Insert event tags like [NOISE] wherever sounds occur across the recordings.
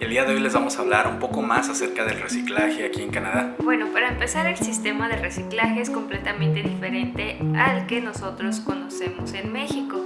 El día de hoy les vamos a hablar un poco más acerca del reciclaje aquí en Canadá. Bueno, para empezar el sistema de reciclaje es completamente diferente al que nosotros conocemos en México.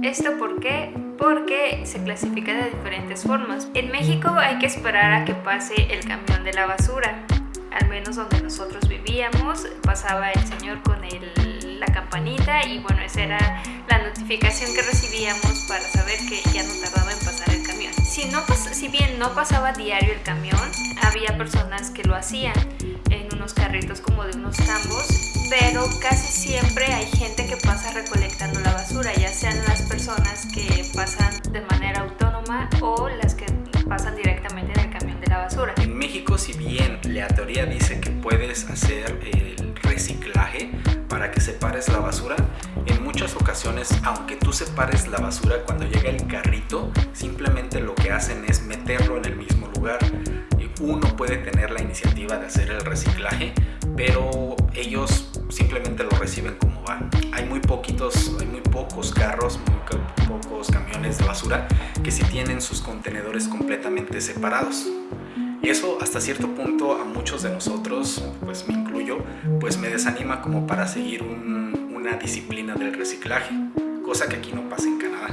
¿Esto por qué? Porque se clasifica de diferentes formas. En México hay que esperar a que pase el camión de la basura. Al menos donde nosotros vivíamos, pasaba el señor con el, campanita y bueno, esa era la notificación que recibíamos para saber que ya no tardaba en pasar el camión. Si, no, si bien no pasaba diario el camión, había personas que lo hacían en unos carritos como de unos tambos, pero casi siempre hay gente que pasa recolectando la basura, ya sean las personas que pasan de manera autónoma o las que pasan directamente en el camión de la basura. En México, si bien la teoría dice que puedes hacer el reciclaje para que separes la basura, en muchas ocasiones, aunque tú separes la basura cuando llega el carrito, simplemente lo que hacen es meterlo en el mismo lugar. Uno puede tener la iniciativa de hacer el reciclaje, pero ellos simplemente lo reciben como va. Hay muy poquitos, hay muy pocos carros, muy pocos camiones de basura que sí tienen sus contenedores completamente separados. Y eso hasta cierto punto a muchos de nosotros, pues pues me desanima como para seguir una disciplina del reciclaje, cosa que aquí no pasa en Canadá.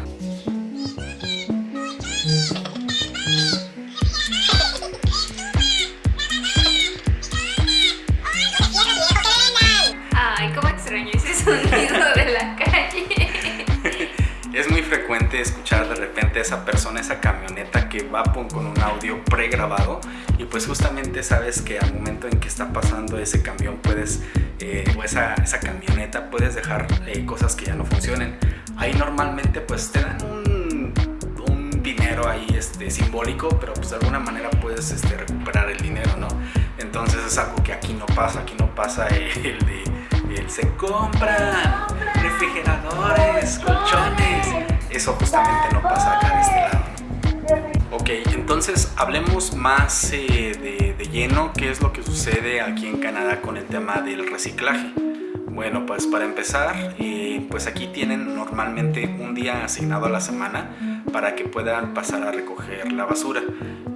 Frecuente escuchar de repente a esa persona, esa camioneta que va con un audio pregrabado y pues justamente sabes que al momento en que está pasando ese camión puedes, eh, o esa, esa, camioneta puedes dejar eh, cosas que ya no funcionen. Ahí normalmente pues te dan un, un, dinero ahí este, simbólico, pero pues de alguna manera puedes este, recuperar el dinero, ¿no? Entonces es algo que aquí no pasa, aquí no pasa [LAUGHS] el de el se compran refrigeradores, colchones. Eso justamente no pasa acá de este lado. Ok, entonces hablemos más eh, de, de, lleno qué es lo que sucede aquí en Canadá con el tema del reciclaje. Bueno, pues para empezar, eh, pues aquí tienen normalmente un día asignado a la semana para que puedan pasar a recoger la basura.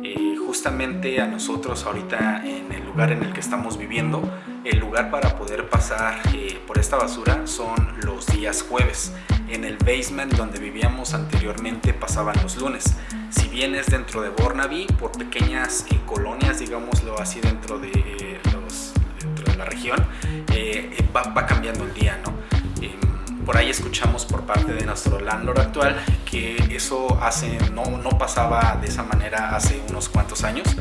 Eh, justamente a nosotros ahorita en el lugar en el que estamos viviendo, el lugar para poder pasar eh, por esta basura son los días jueves. En el basement donde vivíamos anteriormente pasaban los lunes. Si vienes dentro de Burnaby, por pequeñas eh, colonias, digámoslo así, dentro de, eh, los, dentro de la región, va, va, cambiando el día, ¿no? Em, por ahí escuchamos por parte de nuestro landlord actual que eso hace, no, no pasaba de esa manera hace unos cuantos años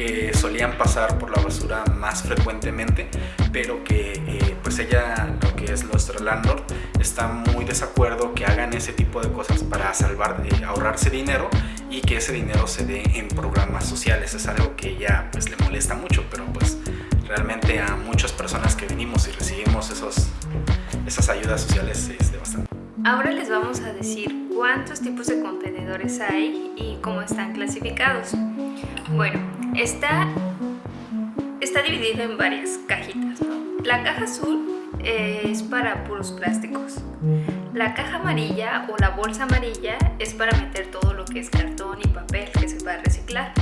que solían pasar por la basura más frecuentemente, pero que eh, pues ella, lo que es nuestro landlord, está muy desacuerdo que hagan ese tipo de cosas para salvar, eh, ahorrarse dinero y que ese dinero se dé en programas sociales. Es algo que ella pues le molesta mucho, pero pues realmente a muchas personas que venimos y recibimos esos, esas ayudas sociales es de bastante. Ahora les vamos a decir cuántos tipos de contenedores hay y cómo están clasificados. Bueno, está, está dividido en varias cajitas. ¿no? La caja azul es para puros plásticos. La caja amarilla o la bolsa amarilla es para meter todo lo que es cartón y papel que se va a reciclar.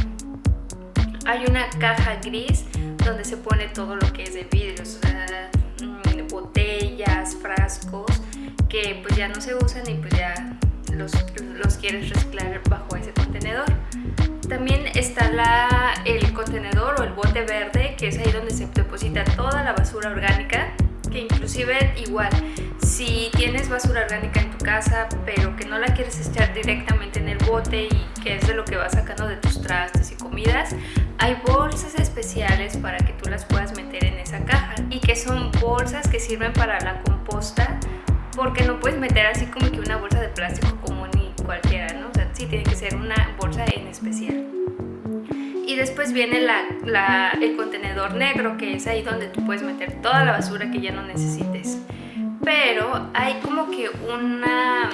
Hay una caja gris donde se pone todo lo que es de vidrio, o sea, botellas, frascos, que pues ya no se usan y pues ya los, los quieres reciclar bajo ese contenedor. También está la, el contenedor o el bote verde, que es ahí donde se deposita toda la basura orgánica, que inclusive igual, si tienes basura orgánica en tu casa, pero que no la quieres echar directamente en el bote y que es de lo que vas sacando de tus trastes y comidas, hay bolsas especiales para que tú las puedas meter en esa caja y que son bolsas que sirven para la composta porque no puedes meter así como que una bolsa de plástico común y cualquiera, ¿no? Sí tiene que ser una bolsa en especial. Y después viene la, la, el contenedor negro, que es ahí donde tú puedes meter toda la basura que ya no necesites. Pero hay como que una,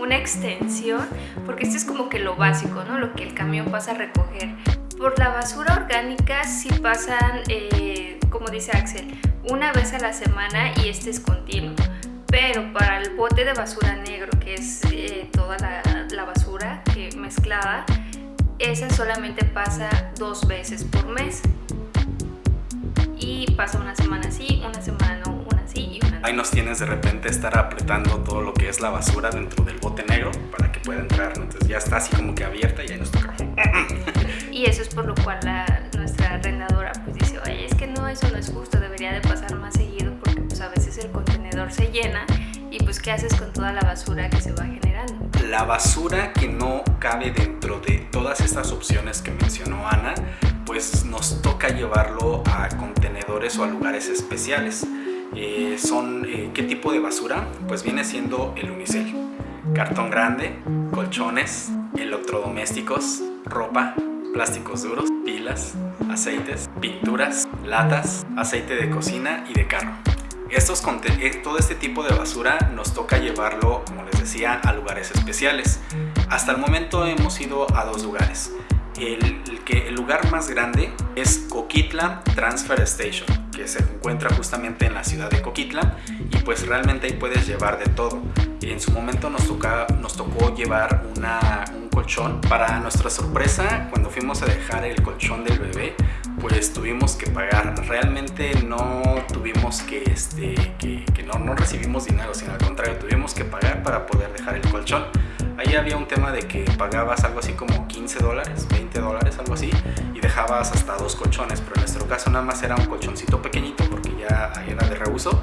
una extensión, porque esto es como que lo básico, ¿no? Lo que el camión pasa a recoger. Por la basura orgánica sí pasan, eh, como dice Axel, una vez a la semana y este es continuo pero para el bote de basura negro, que es eh, toda la, la, basura que mezclada, esa solamente pasa dos veces por mes. Y pasa una semana así, una semana no, una así y una no. Ahí nos tienes de repente estar apretando todo lo que es la basura dentro del bote negro para que pueda entrar. Entonces ya está así como que abierta y ahí nos toca. [LAUGHS] Y eso es por lo cual la, nuestra arrendadora pues dice, oye, es que no, eso no es justo, debería de pasar más seguido porque pues a veces el se llena y pues qué haces con toda la basura que se va generando. La basura que no cabe dentro de todas estas opciones que mencionó Ana, pues nos toca llevarlo a contenedores o a lugares especiales. Eh, son eh, ¿Qué tipo de basura? Pues viene siendo el unicel. Cartón grande, colchones, electrodomésticos, ropa, plásticos duros, pilas, aceites, pinturas, latas, aceite de cocina y de carro. Estos, eh, todo este tipo de basura nos toca llevarlo, como les decía, a lugares especiales. Hasta el momento hemos ido a dos lugares. El, lugar más grande es Coquitlam Transfer Station, que se encuentra justamente en la ciudad de Coquitlam y pues realmente ahí puedes llevar de todo. En su momento nos, tocó llevar un colchón. Para nuestra sorpresa, cuando fuimos a dejar el colchón del bebé, pues tuvimos que pagar. Realmente no tuvimos que, este, que, no, no recibimos dinero, sino al contrario, tuvimos que pagar para poder dejar el colchón. Ahí había un tema de que pagabas algo así como 15 dólares, 20 dólares, algo así, y dejabas hasta dos colchones, pero en nuestro caso nada más era un colchoncito pequeñito porque ya era de reuso,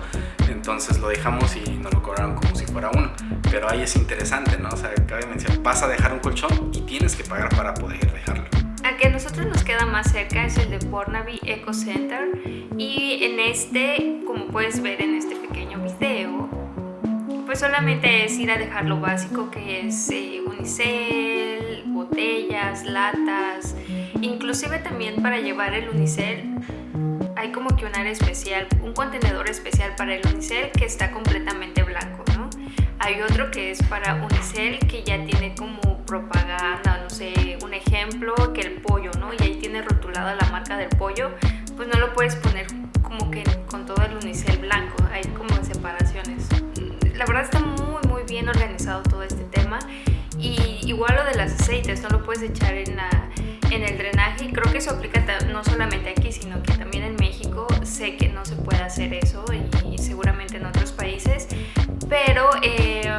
entonces lo dejamos y nos lo cobraron como si fuera uno. Pero ahí es interesante, ¿no? O sea, cabe mencionar, vas a dejar un colchón y tienes que pagar para poder dejarlo. Nosotros nos queda más cerca es el de Burnaby Eco Center y en este, como puedes ver en este pequeño video, pues solamente es ir a dejar lo básico que es eh, unicel, botellas, latas, inclusive también para llevar el unicel hay como que un área especial, un contenedor especial para el unicel que está completamente blanco, ¿no? Hay otro que es para unicel que ya tiene como propaganda, no sé, un ejemplo, que el pollo, ¿no? Y ahí tiene rotulada la marca del pollo, pues no lo puedes poner como que con todo el unicel blanco, hay como separaciones. La verdad está muy muy bien organizado todo este tema y igual lo de los aceites, no lo puedes echar en, la, en el drenaje, creo que eso aplica no solamente aquí, sino que también en México sé que no se puede hacer eso y, y seguramente en otros países, pero eh,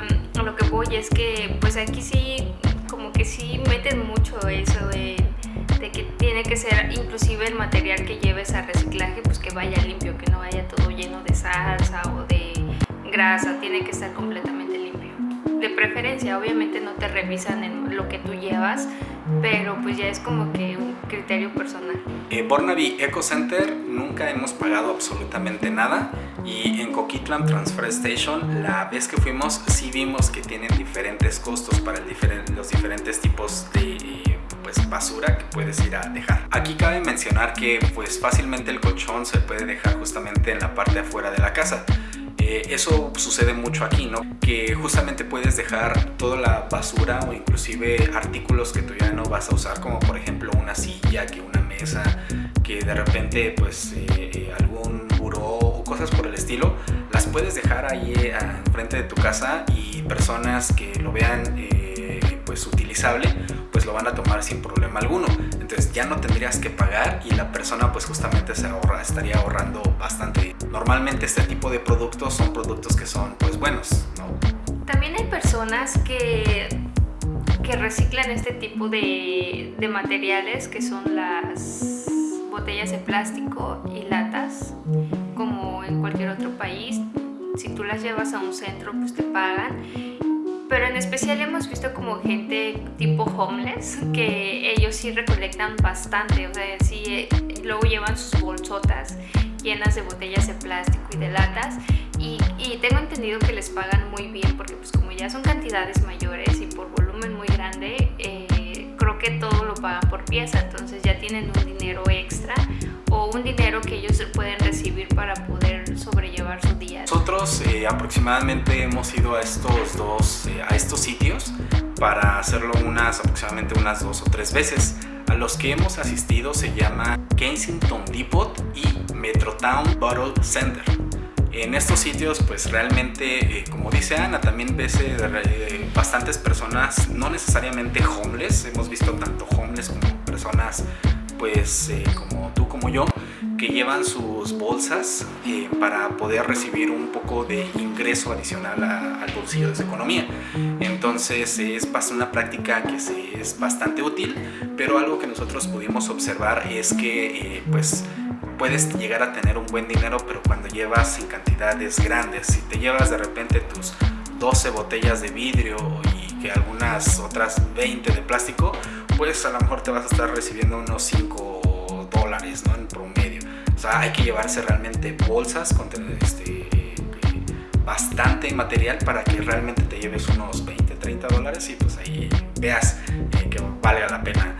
lo que voy es que pues aquí sí como que sí meten mucho eso de, que tiene que ser inclusive el material que lleves a reciclaje pues que vaya limpio, que no vaya todo lleno de salsa o de grasa, tiene que estar completamente limpio. De preferencia, obviamente no te revisan en lo que tú llevas, pero pues ya es como que un criterio personal. En Burnaby Eco Center nunca hemos pagado absolutamente nada y en Coquitlam Transfer Station la vez que fuimos sí vimos que tienen diferentes costos para el los diferentes tipos de pues basura que puedes ir a dejar. Aquí cabe mencionar que pues fácilmente el colchón se puede dejar justamente en la parte afuera de la casa. Eh, eso sucede mucho aquí, ¿no? Que justamente puedes dejar toda la basura o inclusive artículos que tú ya no vas a usar, como por ejemplo una silla, que una mesa, que de repente pues eh, eh, algún buró o cosas por el estilo, las puedes dejar ahí enfrente de tu casa y personas que lo vean pues utilizable pues lo van a tomar sin problema alguno. Entonces ya no tendrías que pagar y la persona pues justamente se ahorra, estaría ahorrando bastante. Normalmente este tipo de productos son productos que son pues buenos ¿no? también hay personas que que reciclan este tipo de, de materiales que son las botellas de plástico y latas como en cualquier otro país. Si tú las llevas a un centro pues te pagan pero en especial hemos visto como gente tipo homeless que ellos sí recolectan bastante, o sea, sí, eh, luego llevan sus bolsotas llenas de botellas de plástico y de latas y, y, tengo entendido que les pagan muy bien porque pues como ya son cantidades mayores y por volumen muy grande, eh, creo que todo lo pagan por pieza, entonces ya tienen un dinero extra o un dinero que ellos pueden recibir para poder sobrellevar su día. Nosotros eh, aproximadamente hemos ido a estos dos, eh, a estos sitios para hacerlo unas aproximadamente unas dos o tres veces. A los que hemos asistido se llama Kensington Depot y Metrotown Bottle Center. En estos sitios, pues realmente, eh, como dice Ana, también ves eh, bastantes personas, no necesariamente homeless, hemos visto tanto homeless como personas, pues como tú, como yo, que llevan sus bolsas eh, para poder recibir un poco de ingreso adicional al bolsillo de su economía. Entonces es una práctica que es bastante útil, pero algo que nosotros pudimos observar es que eh, pues puedes llegar a tener un buen dinero, pero cuando llevas en cantidades grandes, si te llevas de repente tus 12 botellas de vidrio y que algunas otras 20 de plástico, pues a lo mejor te vas a estar recibiendo unos 5 dólares ¿no? en promedio. O sea, hay que llevarse realmente bolsas con este, bastante material para que realmente te lleves unos 20, 30 dólares y pues ahí veas eh, que vale la pena.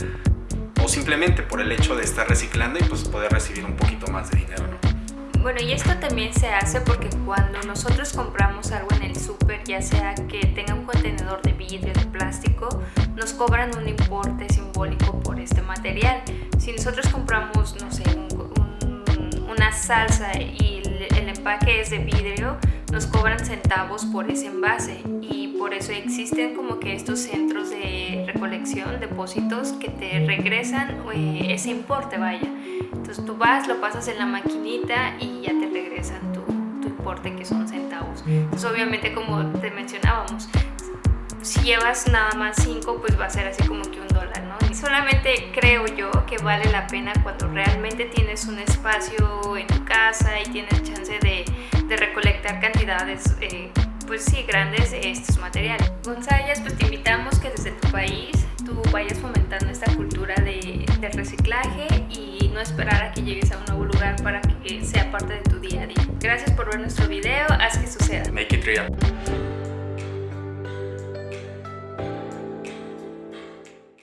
O simplemente por el hecho de estar reciclando y pues poder recibir un poquito más de dinero, ¿no? Bueno, y esto también se hace porque cuando nosotros compramos algo en el súper, ya sea que tenga un contenedor de vidrio, de plástico, nos cobran un importe simbólico por este material. Si nosotros compramos, no sé, un una salsa y el empaque es de vidrio, nos cobran centavos por ese envase y por eso existen como que estos centros de recolección, depósitos que te regresan eh, ese importe, vaya. Entonces tú vas, lo pasas en la maquinita y ya te regresan tu, tu importe que son centavos. Entonces obviamente como te mencionábamos, si llevas nada más 5 pues va a ser así como que un dólar, ¿no? Y solamente creo yo que vale la pena cuando realmente tienes un espacio en tu casa y tienes chance de, de recolectar cantidades eh, pues sí, grandes de estos materiales. González, pues te invitamos que desde tu país tú vayas fomentando esta cultura de, de reciclaje y no esperar a que llegues a un nuevo lugar para que sea parte de tu día a día. Gracias por ver nuestro video, haz que suceda. Make it real.